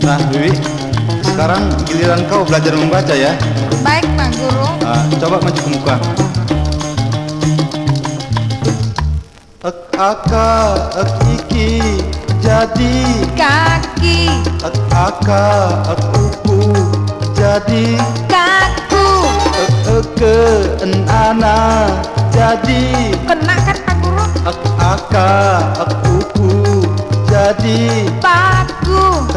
Nah, Wiwi, sekarang giliran kau belajar membaca ya. Baik, Pak Guru. Nah, coba maju ke muka. Ek aka, ek iki, jadi. Kaki, Ek aka, ek uku, jadi. kaku. Ek eke, en ana, jadi. Kena kan Pak Guru? Ek aka, ek uku, jadi.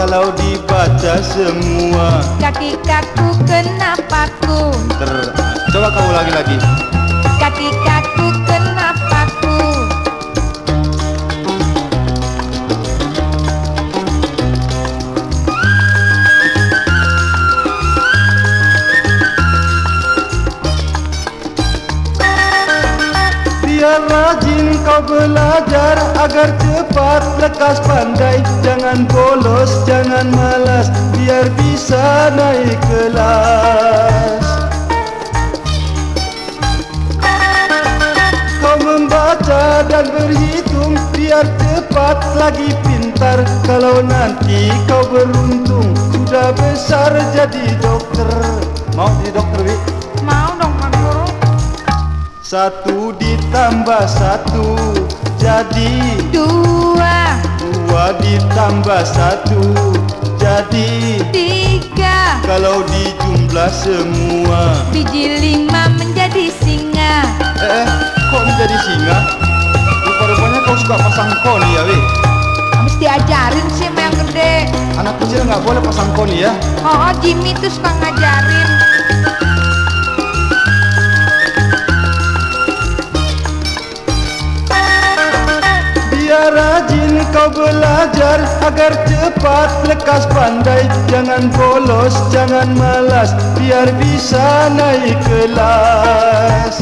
Kalau dibaca semua kaki kaku kena paku. Ter, coba kau ulangi lagi. Kaki kaku kena paku. Biar rajin kau belajar agar cepat lekas pandai. Jangan bolos, jangan malas biar bisa naik kelas. Kau membaca dan berhitung biar cepat lagi pintar. Kalau nanti kau beruntung sudah besar jadi dokter. Mau jadi dokter, Wi? Mau dong Pak Guru? Satu ditambah satu jadi Dua, Dua ditambah satu jadi tiga. Kalau dijumlah semua Biji lima menjadi singa. Eh, kok menjadi singa? Rupa-rupanya kau suka pasang koni ya, Wi? Habis diajarin sih sama yang gede. Anak kecil nggak boleh pasang koni ya Oh, oh Jimmy tuh suka ngajarin. Rajin kau belajar agar cepat lekas pandai. Jangan bolos, jangan malas biar bisa naik kelas.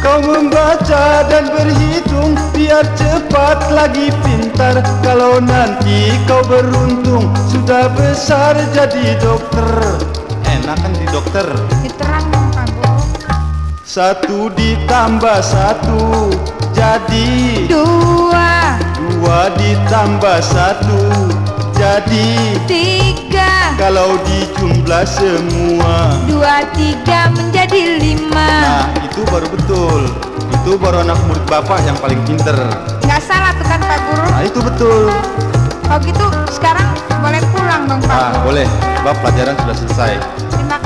Kau membaca dan berhitung biar cepat lagi pintar. Kalau nanti kau beruntung sudah besar jadi dokter. Enak kan di dokter. Guru. Satu ditambah satu jadi Dua, Dua ditambah satu jadi tiga. Kalau dijumlah semua Dua, tiga menjadi lima. Nah itu baru betul Itu baru anak murid bapak yang paling pinter Nggak salah tuh kan Pak Guru. Nah itu betul Kalau gitu sekarang boleh pulang dong Pak Ah Guru. boleh Sebab pelajaran sudah selesai Terima